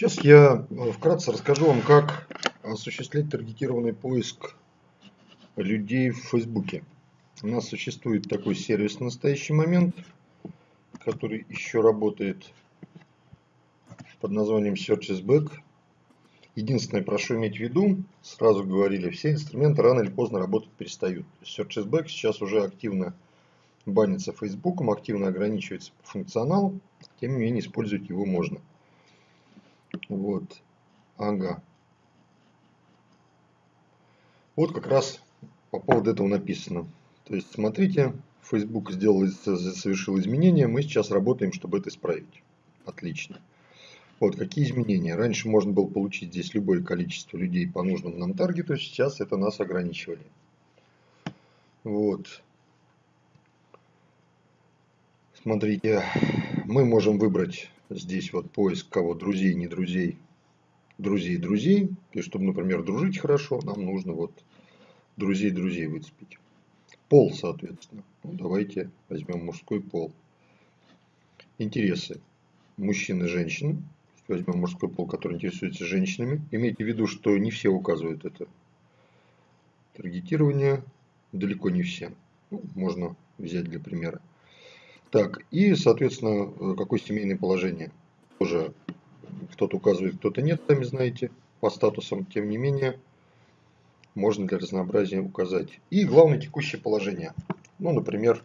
Сейчас я э, вкратце расскажу вам, как осуществлять таргетированный поиск людей в Фейсбуке. У нас существует такой сервис в настоящий момент, который еще работает под названием Search Back. Единственное, прошу иметь в виду, сразу говорили, все инструменты рано или поздно работать перестают. Search Back сейчас уже активно банится Фейсбуком, активно ограничивается функционал, тем не менее использовать его можно. Вот. Ага. Вот как раз по поводу этого написано. То есть, смотрите, Facebook сделал, совершил изменения, мы сейчас работаем, чтобы это исправить. Отлично. Вот какие изменения. Раньше можно было получить здесь любое количество людей по нужному нам таргету, сейчас это нас ограничивали. Вот. Смотрите, мы можем выбрать здесь вот поиск кого друзей, не друзей, друзей, друзей. И чтобы, например, дружить хорошо, нам нужно вот друзей, друзей выцепить. Пол, соответственно. Ну, давайте возьмем мужской пол. Интересы. Мужчины, женщины. Возьмем мужской пол, который интересуется женщинами. Имейте в виду, что не все указывают это. Таргетирование далеко не все. Ну, можно взять для примера. Так, и, соответственно, э, какое семейное положение. Тоже кто-то указывает, кто-то нет, сами знаете, по статусам. Тем не менее, можно для разнообразия указать. И главное текущее положение. Ну, например,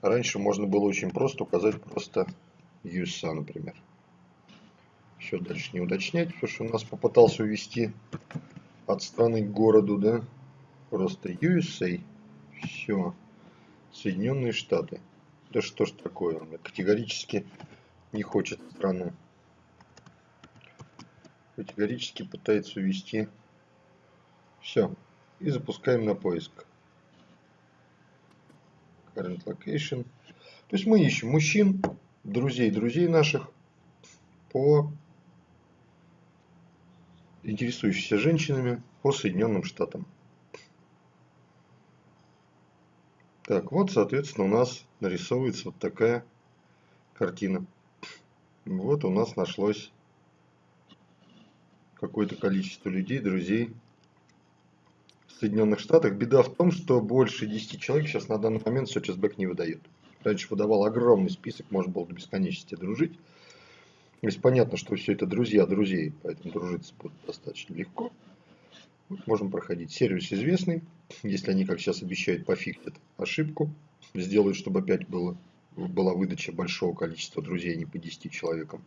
раньше можно было очень просто указать просто USA, например. Еще дальше не уточнять, потому что у нас попытался увести от страны к городу, да, просто USA. Все. Соединенные Штаты. Да что ж такое, он категорически не хочет страну. Категорически пытается увести. Все. И запускаем на поиск. Current location. То есть мы ищем мужчин, друзей друзей наших по интересующихся женщинами по Соединенным Штатам. Так, вот, соответственно, у нас нарисовывается вот такая картина. Вот у нас нашлось какое-то количество людей, друзей в Соединенных Штатах. Беда в том, что больше 10 человек сейчас на данный момент SearchSback не выдает. Раньше выдавал огромный список, можно было до бесконечности дружить. То есть понятно, что все это друзья друзей, поэтому дружиться будет достаточно легко. Можем проходить. Сервис известный. Если они, как сейчас обещают, пофиксят ошибку, сделают, чтобы опять было, была выдача большого количества друзей, а не по 10 человекам,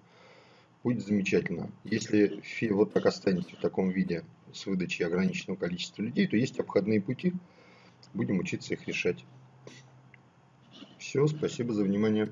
будет замечательно. Если вот так останется в таком виде с выдачей ограниченного количества людей, то есть обходные пути. Будем учиться их решать. Все, спасибо за внимание.